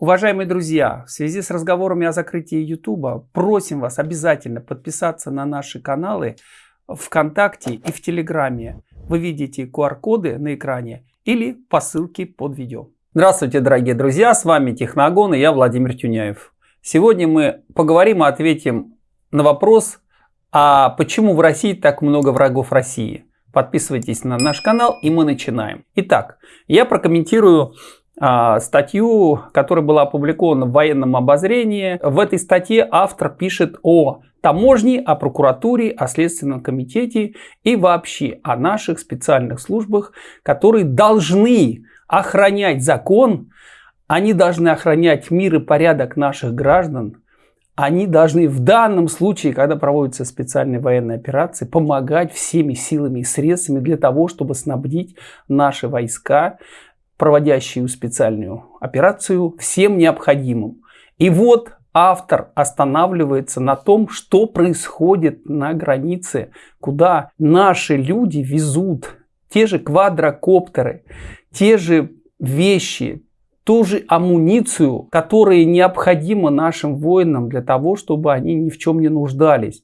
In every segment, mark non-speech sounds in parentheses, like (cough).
Уважаемые друзья, в связи с разговорами о закрытии YouTube, просим вас обязательно подписаться на наши каналы ВКонтакте и в Телеграме. Вы видите QR-коды на экране или по ссылке под видео. Здравствуйте, дорогие друзья, с вами Техногон и я Владимир Тюняев. Сегодня мы поговорим и ответим на вопрос, а почему в России так много врагов России? Подписывайтесь на наш канал и мы начинаем. Итак, я прокомментирую статью, которая была опубликована в военном обозрении. В этой статье автор пишет о таможне, о прокуратуре, о Следственном комитете и вообще о наших специальных службах, которые должны охранять закон, они должны охранять мир и порядок наших граждан, они должны в данном случае, когда проводятся специальные военные операции, помогать всеми силами и средствами для того, чтобы снабдить наши войска проводящую специальную операцию, всем необходимым. И вот автор останавливается на том, что происходит на границе, куда наши люди везут те же квадрокоптеры, те же вещи, ту же амуницию, которая необходима нашим воинам для того, чтобы они ни в чем не нуждались.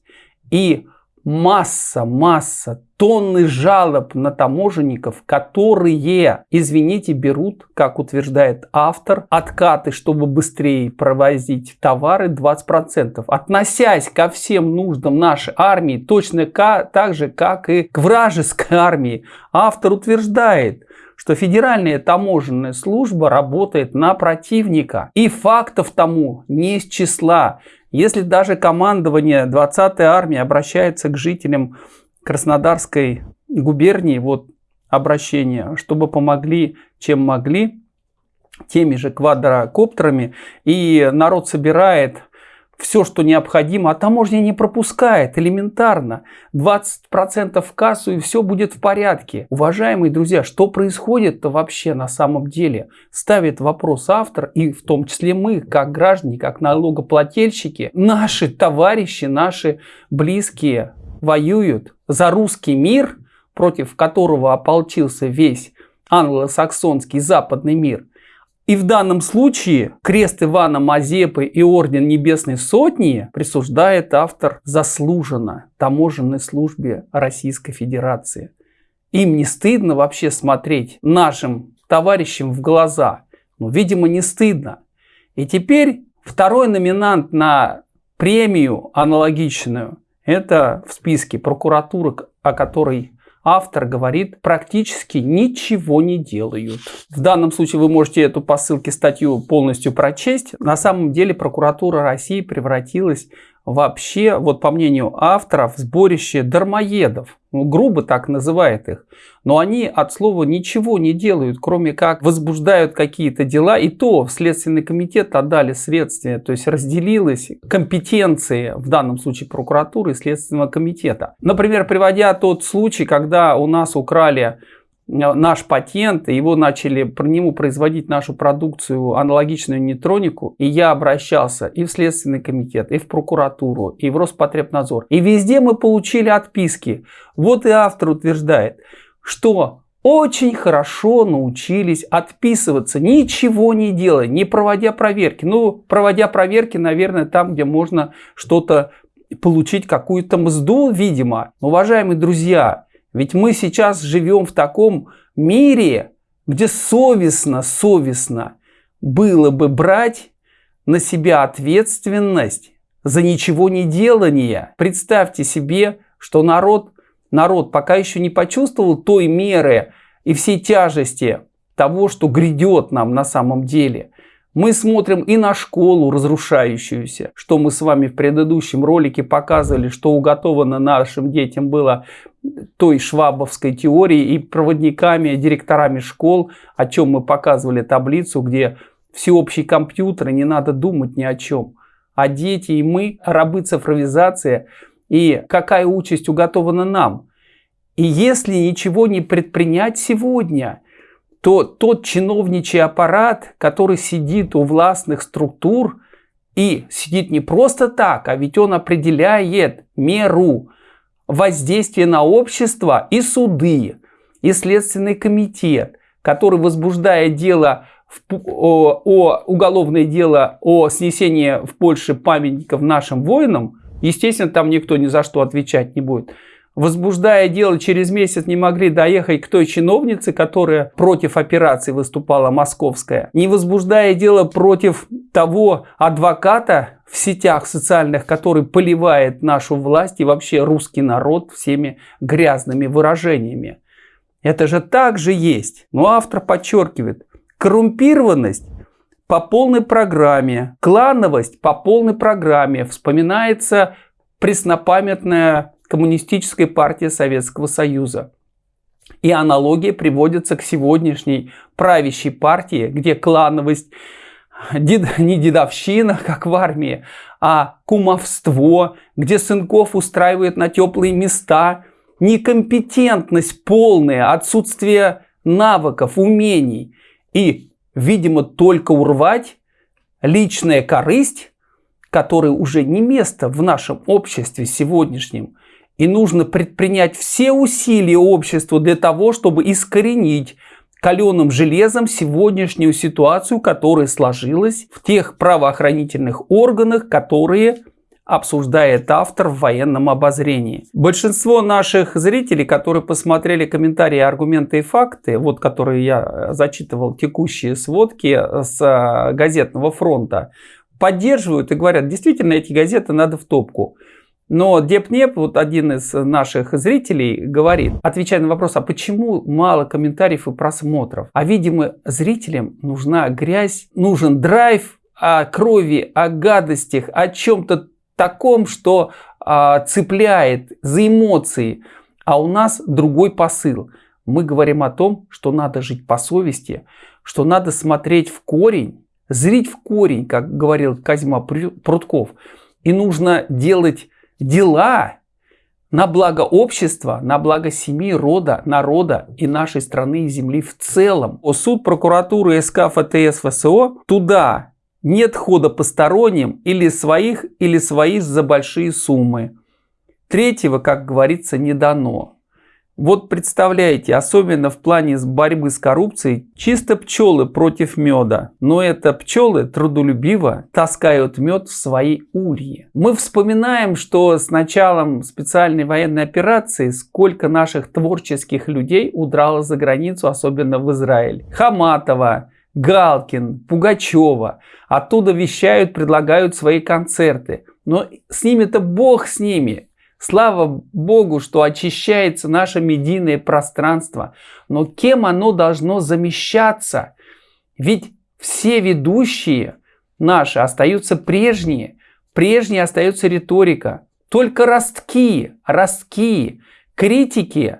И масса, масса, тонны жалоб на таможенников, которые, извините, берут, как утверждает автор, откаты, чтобы быстрее провозить товары 20%. Относясь ко всем нуждам нашей армии, точно так же, как и к вражеской (laughs) армии, автор утверждает, что Федеральная таможенная служба работает на противника. И фактов тому не из числа. Если даже командование 20-й армии обращается к жителям Краснодарской губернии, вот обращение, чтобы помогли, чем могли, теми же квадрокоптерами, и народ собирает все, что необходимо, а таможня не пропускает элементарно. 20% в кассу и все будет в порядке. Уважаемые друзья, что происходит-то вообще на самом деле? Ставит вопрос автор и в том числе мы, как граждане, как налогоплательщики, наши товарищи, наши близкие воюют за русский мир, против которого ополчился весь англосаксонский западный мир – и в данном случае крест Ивана Мазепы и орден Небесной Сотни присуждает автор заслуженно таможенной службе Российской Федерации. Им не стыдно вообще смотреть нашим товарищам в глаза. Ну, видимо, не стыдно. И теперь второй номинант на премию аналогичную – это в списке прокуратуры, о которой автор говорит, практически ничего не делают. В данном случае вы можете эту по ссылке статью полностью прочесть. На самом деле прокуратура России превратилась вообще, вот по мнению авторов, сборище дармоедов. Ну, грубо так называет их. Но они от слова ничего не делают, кроме как возбуждают какие-то дела. И то Следственный комитет отдали следствие, то есть разделилась компетенции, в данном случае прокуратуры и Следственного комитета. Например, приводя тот случай, когда у нас украли наш патент, его начали по нему производить нашу продукцию, аналогичную нейтронику, и я обращался и в Следственный комитет, и в прокуратуру, и в Роспотребнадзор. И везде мы получили отписки. Вот и автор утверждает, что очень хорошо научились отписываться, ничего не делая, не проводя проверки. Ну, проводя проверки, наверное, там, где можно что-то получить, какую-то мзду, видимо. Уважаемые друзья, ведь мы сейчас живем в таком мире, где совестно, совестно было бы брать на себя ответственность за ничего не делание. Представьте себе, что народ, народ пока еще не почувствовал той меры и всей тяжести того, что грядет нам на самом деле. Мы смотрим и на школу разрушающуюся, что мы с вами в предыдущем ролике показывали, что уготовано нашим детям было той швабовской теории и проводниками, директорами школ, о чем мы показывали таблицу, где всеобщий компьютер, и не надо думать ни о чем. А дети и мы, рабы цифровизации, и какая участь уготована нам. И если ничего не предпринять сегодня, то тот чиновничий аппарат, который сидит у властных структур, и сидит не просто так, а ведь он определяет меру, воздействие на общество и суды, и Следственный комитет, который, возбуждая дело о, о уголовное дело о снесении в Польше памятников нашим воинам, естественно, там никто ни за что отвечать не будет. Возбуждая дело, через месяц не могли доехать к той чиновнице, которая против операции выступала, московская. Не возбуждая дело против того адвоката в сетях социальных, который поливает нашу власть и вообще русский народ всеми грязными выражениями. Это же так же есть. Но автор подчеркивает, коррумпированность по полной программе, клановость по полной программе. Вспоминается преснопамятная коммунистическая партия Советского Союза. И аналогия приводится к сегодняшней правящей партии, где клановость дед, не дедовщина, как в армии, а кумовство, где сынков устраивают на теплые места – некомпетентность полная, отсутствие навыков, умений и, видимо, только урвать личная корысть, которой уже не место в нашем обществе сегодняшнем. И нужно предпринять все усилия общества для того, чтобы искоренить каленым железом сегодняшнюю ситуацию, которая сложилась в тех правоохранительных органах, которые обсуждает автор в военном обозрении. Большинство наших зрителей, которые посмотрели комментарии, аргументы и факты, вот которые я зачитывал, текущие сводки с э, газетного фронта, поддерживают и говорят, действительно, эти газеты надо в топку. Но Депнеп, вот один из наших зрителей, говорит, отвечая на вопрос, а почему мало комментариев и просмотров? А, видимо, зрителям нужна грязь, нужен драйв о крови, о гадостях, о чем-то таком, что а, цепляет за эмоции, а у нас другой посыл. Мы говорим о том, что надо жить по совести, что надо смотреть в корень, зрить в корень, как говорил Казьма Прутков. И нужно делать дела на благо общества, на благо семьи, рода, народа и нашей страны и земли в целом. Суд прокуратуры СК ФТС ФСО туда нет хода посторонним или своих, или свои за большие суммы. Третьего, как говорится, не дано. Вот представляете, особенно в плане борьбы с коррупцией, чисто пчелы против меда. Но это пчелы трудолюбиво таскают мед в свои ульи. Мы вспоминаем, что с началом специальной военной операции сколько наших творческих людей удрало за границу, особенно в Израиль. Хаматова, Галкин, Пугачева. Оттуда вещают, предлагают свои концерты. Но с ними-то Бог с ними. Слава Богу, что очищается наше медийное пространство. Но кем оно должно замещаться? Ведь все ведущие наши остаются прежние. Прежней остается риторика. Только ростки, ростки, критики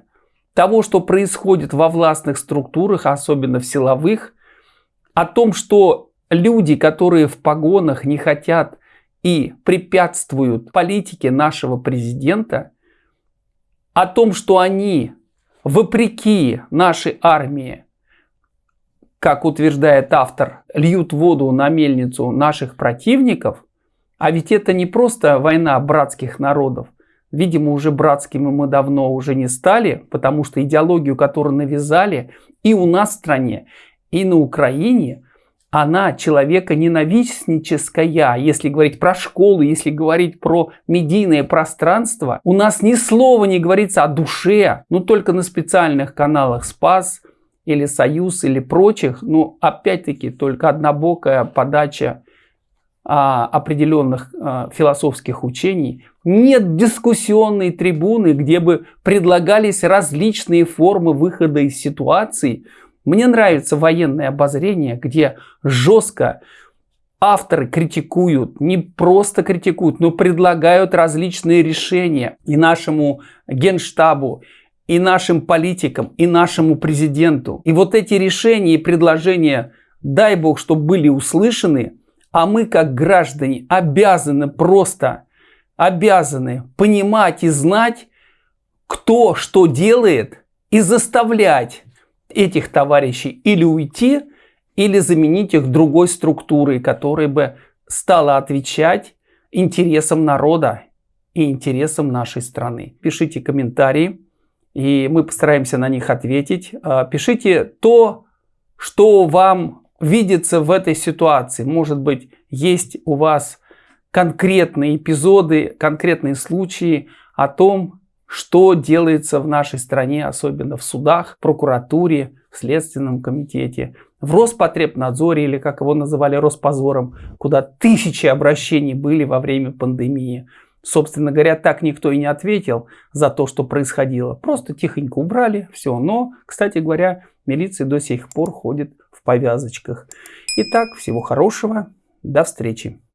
того, что происходит во властных структурах, особенно в силовых, о том, что люди, которые в погонах не хотят и препятствуют политике нашего президента, о том, что они, вопреки нашей армии, как утверждает автор, льют воду на мельницу наших противников, а ведь это не просто война братских народов. Видимо, уже братскими мы давно уже не стали, потому что идеологию, которую навязали и у нас в стране, и на Украине, она человека ненавистническая. Если говорить про школу, если говорить про медийное пространство, у нас ни слова не говорится о душе, ну только на специальных каналах Спас или Союз или прочих, ну опять-таки только однобокая подача а, определенных а, философских учений. Нет дискуссионной трибуны, где бы предлагались различные формы выхода из ситуации – мне нравится военное обозрение, где жестко авторы критикуют, не просто критикуют, но предлагают различные решения и нашему генштабу, и нашим политикам, и нашему президенту. И вот эти решения и предложения, дай бог, чтобы были услышаны, а мы как граждане обязаны просто, обязаны понимать и знать, кто что делает, и заставлять этих товарищей или уйти, или заменить их другой структурой, которая бы стала отвечать интересам народа и интересам нашей страны. Пишите комментарии, и мы постараемся на них ответить. А, пишите то, что вам видится в этой ситуации? Может быть, есть у вас конкретные эпизоды, конкретные случаи о том, что делается в нашей стране, особенно в судах, прокуратуре, в Следственном комитете, в Роспотребнадзоре или как его называли Роспозором, куда тысячи обращений были во время пандемии. Собственно говоря, так никто и не ответил за то, что происходило. Просто тихонько убрали, все. Но, кстати говоря, милиция до сих пор ходит в повязочках. Итак, всего хорошего, до встречи.